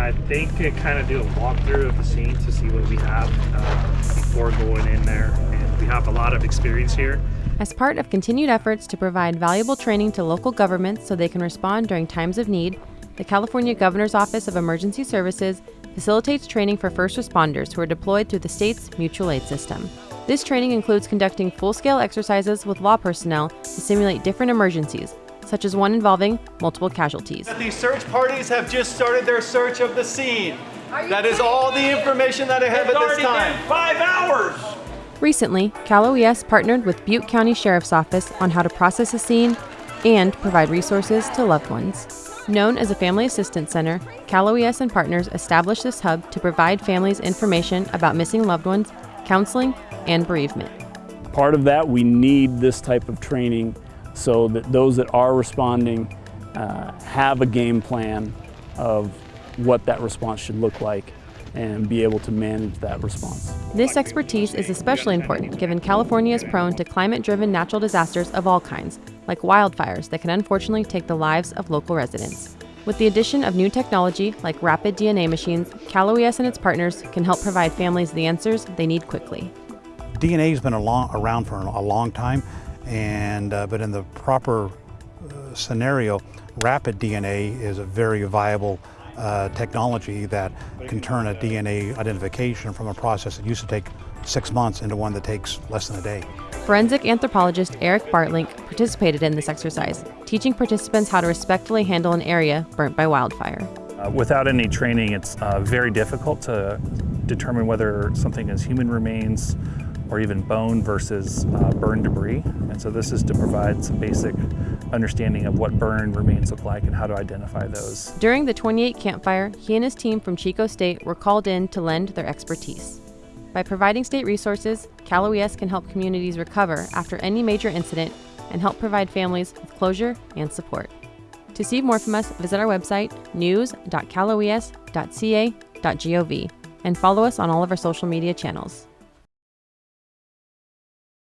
I think uh, kind of do a walkthrough of the scene to see what we have uh, before going in there. And we have a lot of experience here. As part of continued efforts to provide valuable training to local governments so they can respond during times of need, the California Governor's Office of Emergency Services facilitates training for first responders who are deployed through the state's mutual aid system. This training includes conducting full scale exercises with law personnel to simulate different emergencies, such as one involving multiple casualties. The search parties have just started their search of the scene. That is all the information that I have It's at this time. been five hours. Recently, Cal OES partnered with Butte County Sheriff's Office on how to process a scene and provide resources to loved ones. Known as a Family Assistance Center, Cal OES and partners established this hub to provide families information about missing loved ones, counseling, and bereavement. Part of that, we need this type of training so that those that are responding uh, have a game plan of what that response should look like and be able to manage that response. This expertise is especially important given California is prone to climate driven natural disasters of all kinds, like wildfires that can unfortunately take the lives of local residents. With the addition of new technology like rapid DNA machines, Cal OES and its partners can help provide families the answers they need quickly. DNA has been a long, around for a long time, and uh, but in the proper uh, scenario, rapid DNA is a very viable uh, technology that can turn a DNA identification from a process that used to take six months into one that takes less than a day. Forensic anthropologist Eric Bartelink participated in this exercise, teaching participants how to respectfully handle an area burnt by wildfire. Uh, without any training, it's uh, very difficult to determine whether something is human remains or even bone versus uh, burned debris. And so this is to provide some basic understanding of what burned remains look like and how to identify those. During the 28 Camp Fire, he and his team from Chico State were called in to lend their expertise. By providing state resources, Cal OES can help communities recover after any major incident and help provide families with closure and support. To see more from us, visit our website, news.caloes.ca.gov, and follow us on all of our social media channels.